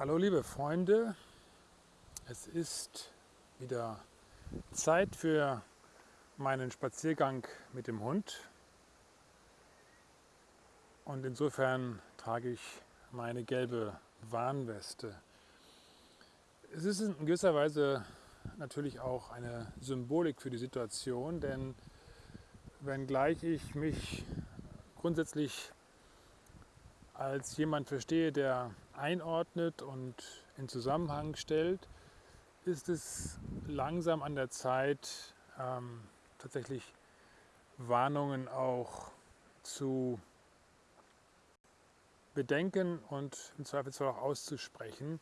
Hallo liebe Freunde, es ist wieder Zeit für meinen Spaziergang mit dem Hund und insofern trage ich meine gelbe Warnweste. Es ist in gewisser Weise natürlich auch eine Symbolik für die Situation, denn wenngleich ich mich grundsätzlich als jemand verstehe, der einordnet und in Zusammenhang stellt, ist es langsam an der Zeit, ähm, tatsächlich Warnungen auch zu bedenken und im Zweifelsfall auch auszusprechen.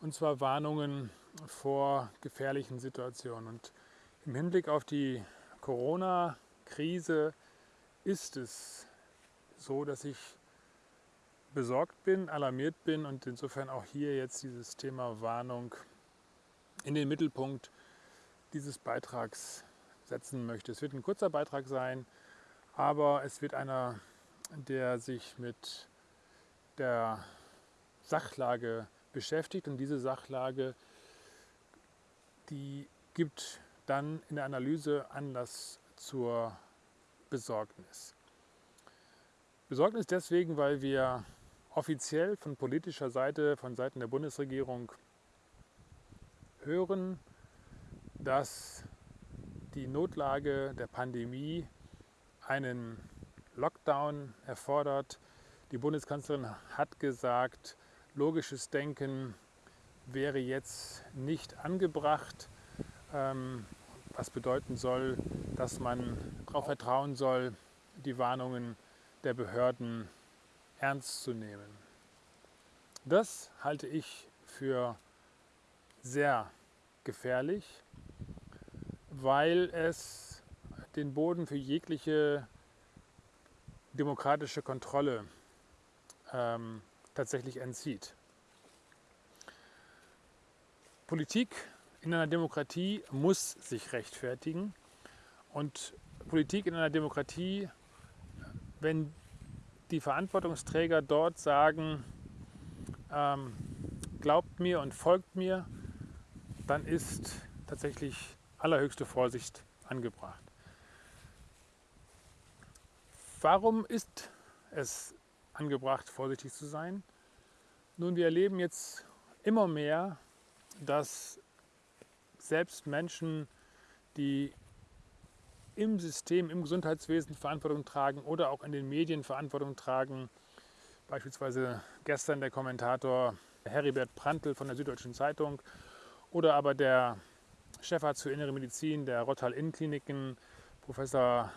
Und zwar Warnungen vor gefährlichen Situationen. Und im Hinblick auf die Corona-Krise ist es so, dass ich besorgt bin, alarmiert bin und insofern auch hier jetzt dieses Thema Warnung in den Mittelpunkt dieses Beitrags setzen möchte. Es wird ein kurzer Beitrag sein, aber es wird einer, der sich mit der Sachlage beschäftigt und diese Sachlage, die gibt dann in der Analyse Anlass zur Besorgnis. Besorgnis deswegen, weil wir offiziell von politischer Seite, von Seiten der Bundesregierung hören, dass die Notlage der Pandemie einen Lockdown erfordert. Die Bundeskanzlerin hat gesagt, logisches Denken wäre jetzt nicht angebracht, ähm, was bedeuten soll, dass man darauf vertrauen soll, die Warnungen der Behörden ernst zu nehmen. Das halte ich für sehr gefährlich, weil es den Boden für jegliche demokratische Kontrolle ähm, tatsächlich entzieht. Politik in einer Demokratie muss sich rechtfertigen und Politik in einer Demokratie, wenn die Verantwortungsträger dort sagen, ähm, glaubt mir und folgt mir, dann ist tatsächlich allerhöchste Vorsicht angebracht. Warum ist es angebracht, vorsichtig zu sein? Nun, wir erleben jetzt immer mehr, dass selbst Menschen, die im System, im Gesundheitswesen Verantwortung tragen oder auch in den Medien Verantwortung tragen. Beispielsweise gestern der Kommentator Heribert Prantl von der Süddeutschen Zeitung oder aber der Chefarzt für Innere Medizin der Rottal Innenkliniken, Professor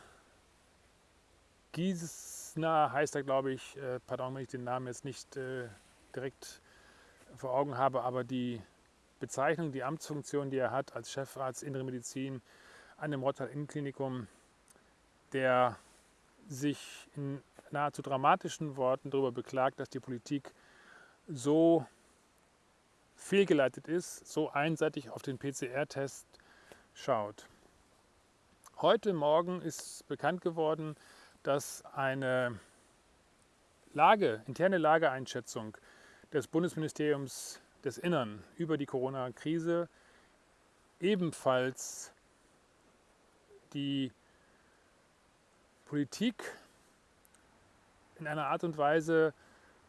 Giesner heißt er, glaube ich, äh, pardon, wenn ich den Namen jetzt nicht äh, direkt vor Augen habe, aber die Bezeichnung, die Amtsfunktion, die er hat als Chefarzt Innere Medizin, an dem Rottal Innenklinikum, der sich in nahezu dramatischen Worten darüber beklagt, dass die Politik so fehlgeleitet ist, so einseitig auf den PCR-Test schaut. Heute Morgen ist bekannt geworden, dass eine Lage, interne Lageeinschätzung des Bundesministeriums des Innern über die Corona-Krise ebenfalls die Politik in einer Art und Weise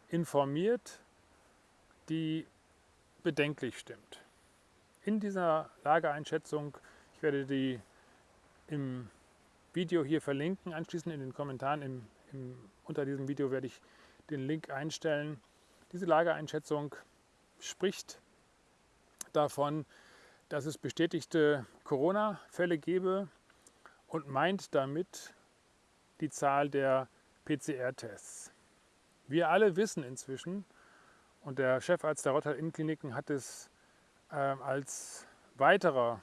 informiert, die bedenklich stimmt. In dieser Lageeinschätzung, ich werde die im Video hier verlinken, anschließend in den Kommentaren im, im, unter diesem Video werde ich den Link einstellen. Diese Lageeinschätzung spricht davon, dass es bestätigte Corona-Fälle gebe und meint damit die Zahl der PCR-Tests. Wir alle wissen inzwischen, und der Chefarzt der Rottal Innenkliniken hat es äh, als weiterer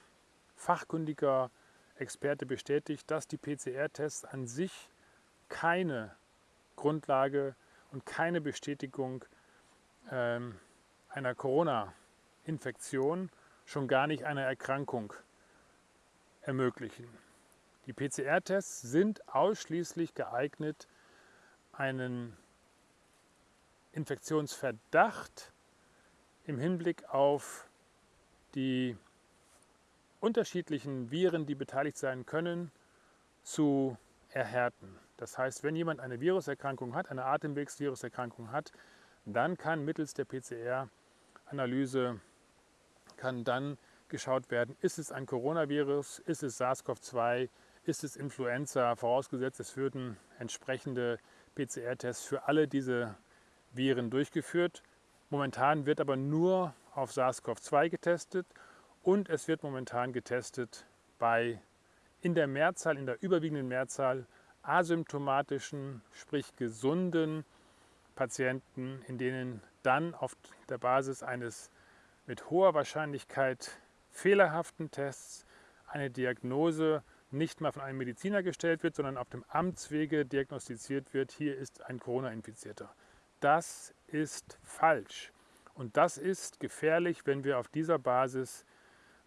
fachkundiger Experte bestätigt, dass die PCR-Tests an sich keine Grundlage und keine Bestätigung ähm, einer Corona-Infektion, schon gar nicht einer Erkrankung ermöglichen. Die PCR-Tests sind ausschließlich geeignet, einen Infektionsverdacht im Hinblick auf die unterschiedlichen Viren, die beteiligt sein können, zu erhärten. Das heißt, wenn jemand eine Viruserkrankung hat, eine Atemwegsviruserkrankung hat, dann kann mittels der PCR-Analyse kann dann geschaut werden, ist es ein Coronavirus, ist es SARS-CoV-2, ist es Influenza, vorausgesetzt es würden entsprechende PCR-Tests für alle diese Viren durchgeführt. Momentan wird aber nur auf SARS-CoV-2 getestet und es wird momentan getestet bei in der Mehrzahl, in der überwiegenden Mehrzahl asymptomatischen, sprich gesunden Patienten, in denen dann auf der Basis eines mit hoher Wahrscheinlichkeit fehlerhaften Tests eine Diagnose nicht mal von einem Mediziner gestellt wird, sondern auf dem Amtswege diagnostiziert wird, hier ist ein Corona-Infizierter. Das ist falsch. Und das ist gefährlich, wenn wir auf dieser Basis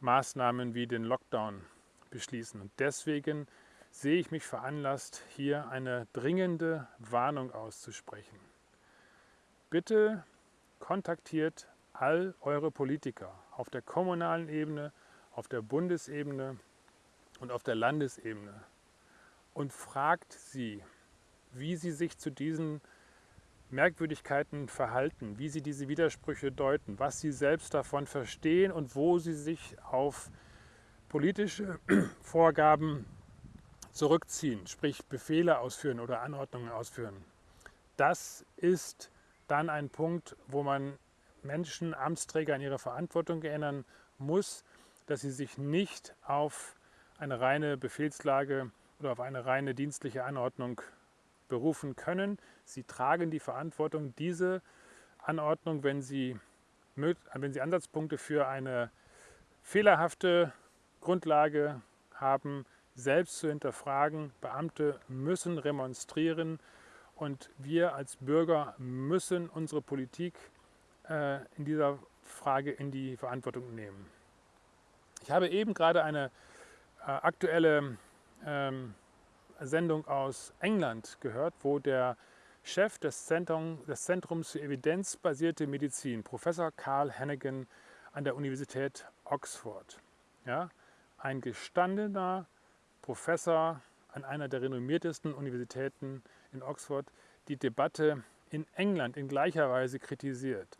Maßnahmen wie den Lockdown beschließen. Und deswegen sehe ich mich veranlasst, hier eine dringende Warnung auszusprechen. Bitte kontaktiert all eure Politiker auf der kommunalen Ebene, auf der Bundesebene und auf der Landesebene und fragt sie, wie sie sich zu diesen Merkwürdigkeiten verhalten, wie sie diese Widersprüche deuten, was sie selbst davon verstehen und wo sie sich auf politische Vorgaben zurückziehen, sprich Befehle ausführen oder Anordnungen ausführen. Das ist dann ein Punkt, wo man Menschen, Amtsträger an ihre Verantwortung erinnern muss, dass sie sich nicht auf eine reine Befehlslage oder auf eine reine dienstliche Anordnung berufen können. Sie tragen die Verantwortung, diese Anordnung, wenn sie, wenn sie Ansatzpunkte für eine fehlerhafte Grundlage haben, selbst zu hinterfragen. Beamte müssen remonstrieren und wir als Bürger müssen unsere Politik äh, in dieser Frage in die Verantwortung nehmen. Ich habe eben gerade eine aktuelle ähm, Sendung aus England gehört, wo der Chef des, Zentrum, des Zentrums für evidenzbasierte Medizin, Professor Carl Hannigan an der Universität Oxford, ja, ein gestandener Professor an einer der renommiertesten Universitäten in Oxford, die Debatte in England in gleicher Weise kritisiert,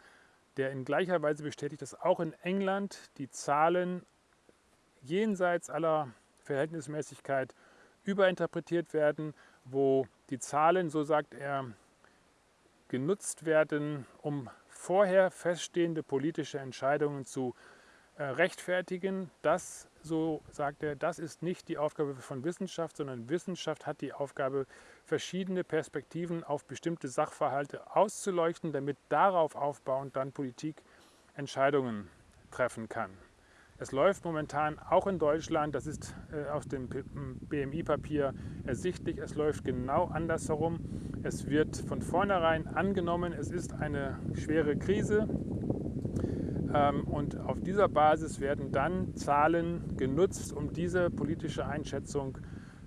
der in gleicher Weise bestätigt, dass auch in England die Zahlen jenseits aller Verhältnismäßigkeit überinterpretiert werden, wo die Zahlen, so sagt er, genutzt werden, um vorher feststehende politische Entscheidungen zu äh, rechtfertigen. Das, so sagt er, das ist nicht die Aufgabe von Wissenschaft, sondern Wissenschaft hat die Aufgabe, verschiedene Perspektiven auf bestimmte Sachverhalte auszuleuchten, damit darauf aufbauend dann Politik Entscheidungen treffen kann. Es läuft momentan auch in Deutschland, das ist äh, aus dem BMI-Papier ersichtlich, es läuft genau andersherum. Es wird von vornherein angenommen, es ist eine schwere Krise ähm, und auf dieser Basis werden dann Zahlen genutzt, um diese politische Einschätzung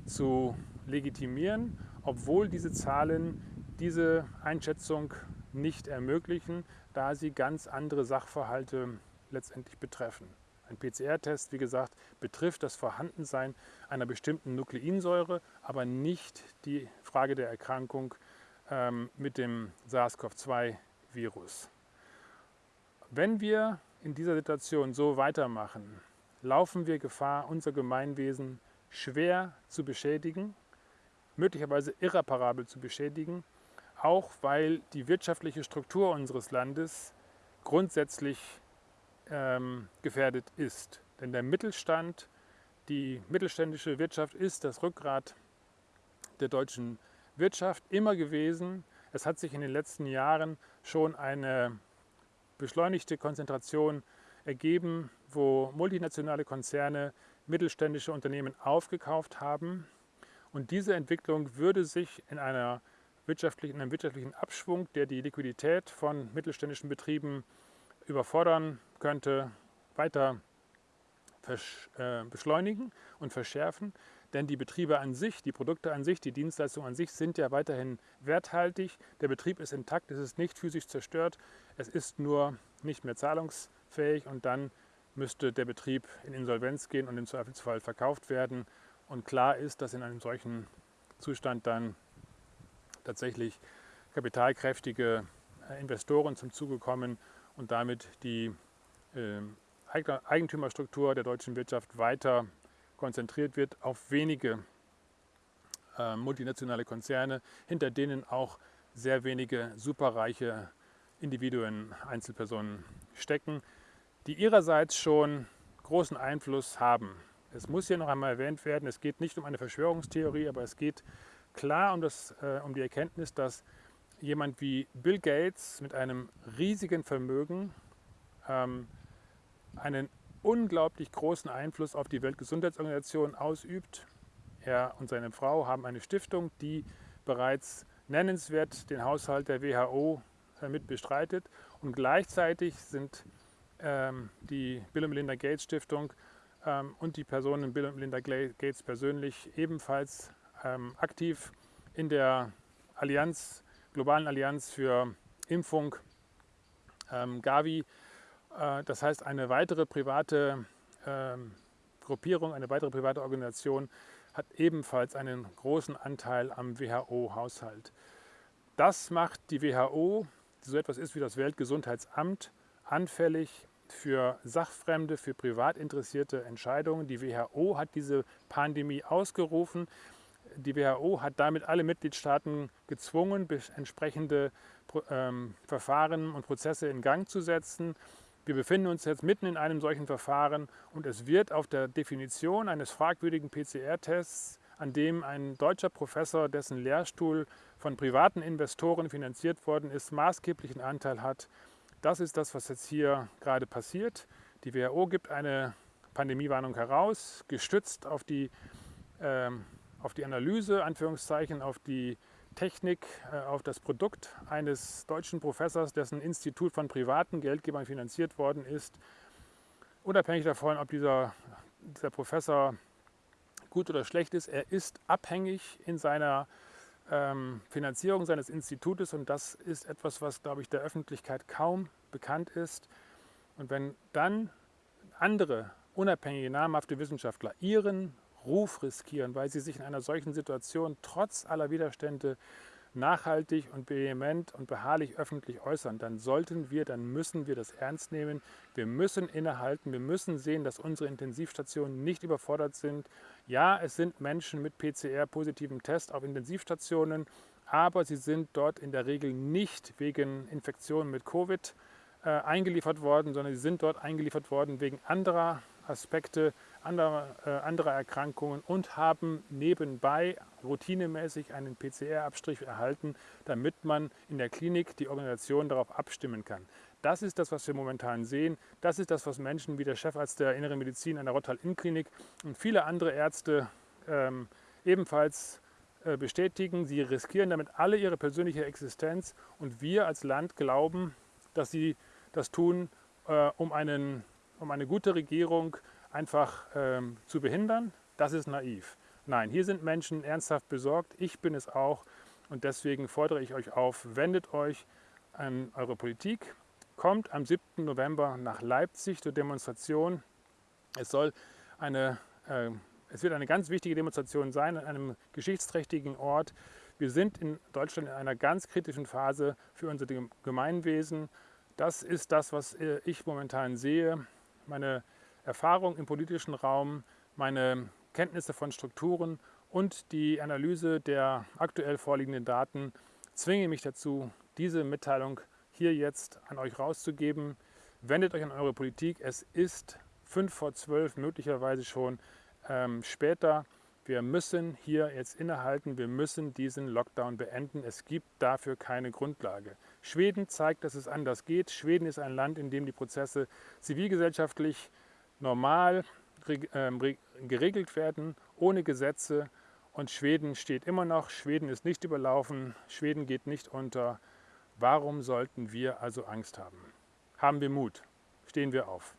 zu legitimieren, obwohl diese Zahlen diese Einschätzung nicht ermöglichen, da sie ganz andere Sachverhalte letztendlich betreffen. Ein PCR-Test, wie gesagt, betrifft das Vorhandensein einer bestimmten Nukleinsäure, aber nicht die Frage der Erkrankung ähm, mit dem SARS-CoV-2-Virus. Wenn wir in dieser Situation so weitermachen, laufen wir Gefahr, unser Gemeinwesen schwer zu beschädigen, möglicherweise irreparabel zu beschädigen, auch weil die wirtschaftliche Struktur unseres Landes grundsätzlich ähm, gefährdet ist. Denn der Mittelstand, die mittelständische Wirtschaft ist das Rückgrat der deutschen Wirtschaft immer gewesen. Es hat sich in den letzten Jahren schon eine beschleunigte Konzentration ergeben, wo multinationale Konzerne mittelständische Unternehmen aufgekauft haben. Und diese Entwicklung würde sich in, einer wirtschaftlichen, in einem wirtschaftlichen Abschwung, der die Liquidität von mittelständischen Betrieben überfordern könnte, weiter äh, beschleunigen und verschärfen. Denn die Betriebe an sich, die Produkte an sich, die Dienstleistungen an sich sind ja weiterhin werthaltig. Der Betrieb ist intakt, es ist nicht physisch zerstört, es ist nur nicht mehr zahlungsfähig und dann müsste der Betrieb in Insolvenz gehen und im Zweifelsfall verkauft werden. Und klar ist, dass in einem solchen Zustand dann tatsächlich kapitalkräftige äh, Investoren zum Zuge kommen und damit die Eigentümerstruktur der deutschen Wirtschaft weiter konzentriert wird auf wenige äh, multinationale Konzerne, hinter denen auch sehr wenige superreiche Individuen, Einzelpersonen stecken, die ihrerseits schon großen Einfluss haben. Es muss hier noch einmal erwähnt werden, es geht nicht um eine Verschwörungstheorie, aber es geht klar um, das, äh, um die Erkenntnis, dass jemand wie Bill Gates mit einem riesigen Vermögen ähm, einen unglaublich großen Einfluss auf die Weltgesundheitsorganisation ausübt. Er und seine Frau haben eine Stiftung, die bereits nennenswert den Haushalt der WHO äh, mit bestreitet. Und gleichzeitig sind ähm, die Bill und Melinda Gates Stiftung ähm, und die Personen Bill und Melinda Gates persönlich ebenfalls ähm, aktiv in der Allianz, globalen Allianz für Impfung ähm, Gavi. Äh, das heißt, eine weitere private ähm, Gruppierung, eine weitere private Organisation hat ebenfalls einen großen Anteil am WHO-Haushalt. Das macht die WHO, die so etwas ist wie das Weltgesundheitsamt, anfällig für sachfremde, für privat interessierte Entscheidungen. Die WHO hat diese Pandemie ausgerufen. Die WHO hat damit alle Mitgliedstaaten gezwungen, entsprechende ähm, Verfahren und Prozesse in Gang zu setzen. Wir befinden uns jetzt mitten in einem solchen Verfahren und es wird auf der Definition eines fragwürdigen PCR-Tests, an dem ein deutscher Professor, dessen Lehrstuhl von privaten Investoren finanziert worden ist, maßgeblichen Anteil hat. Das ist das, was jetzt hier gerade passiert. Die WHO gibt eine Pandemiewarnung heraus, gestützt auf die, äh, auf die Analyse, Anführungszeichen, auf die Technik äh, auf das Produkt eines deutschen Professors, dessen Institut von privaten Geldgebern finanziert worden ist. Unabhängig davon, ob dieser, dieser Professor gut oder schlecht ist, er ist abhängig in seiner ähm, Finanzierung seines Institutes und das ist etwas, was, glaube ich, der Öffentlichkeit kaum bekannt ist. Und wenn dann andere unabhängige, namhafte Wissenschaftler ihren Ruf riskieren, weil sie sich in einer solchen Situation trotz aller Widerstände nachhaltig und vehement und beharrlich öffentlich äußern, dann sollten wir, dann müssen wir das ernst nehmen. Wir müssen innehalten, wir müssen sehen, dass unsere Intensivstationen nicht überfordert sind. Ja, es sind Menschen mit PCR-positivem Test auf Intensivstationen, aber sie sind dort in der Regel nicht wegen Infektionen mit Covid äh, eingeliefert worden, sondern sie sind dort eingeliefert worden wegen anderer Aspekte anderer, äh, anderer Erkrankungen und haben nebenbei routinemäßig einen PCR-Abstrich erhalten, damit man in der Klinik die Organisation darauf abstimmen kann. Das ist das, was wir momentan sehen. Das ist das, was Menschen wie der Chefarzt der Inneren Medizin an der Rottal-Inn-Klinik und viele andere Ärzte ähm, ebenfalls äh, bestätigen. Sie riskieren damit alle ihre persönliche Existenz und wir als Land glauben, dass sie das tun, äh, um einen um eine gute Regierung einfach ähm, zu behindern, das ist naiv. Nein, hier sind Menschen ernsthaft besorgt, ich bin es auch und deswegen fordere ich euch auf, wendet euch an eure Politik, kommt am 7. November nach Leipzig zur Demonstration. Es soll eine, äh, es wird eine ganz wichtige Demonstration sein an einem geschichtsträchtigen Ort. Wir sind in Deutschland in einer ganz kritischen Phase für unser Gemeinwesen. Das ist das, was äh, ich momentan sehe meine Erfahrung im politischen Raum, meine Kenntnisse von Strukturen und die Analyse der aktuell vorliegenden Daten zwingen mich dazu, diese Mitteilung hier jetzt an euch rauszugeben. Wendet euch an eure Politik. Es ist fünf vor zwölf, möglicherweise schon ähm, später. Wir müssen hier jetzt innehalten, wir müssen diesen Lockdown beenden. Es gibt dafür keine Grundlage. Schweden zeigt, dass es anders geht. Schweden ist ein Land, in dem die Prozesse zivilgesellschaftlich normal ähm, geregelt werden, ohne Gesetze. Und Schweden steht immer noch, Schweden ist nicht überlaufen, Schweden geht nicht unter. Warum sollten wir also Angst haben? Haben wir Mut, stehen wir auf.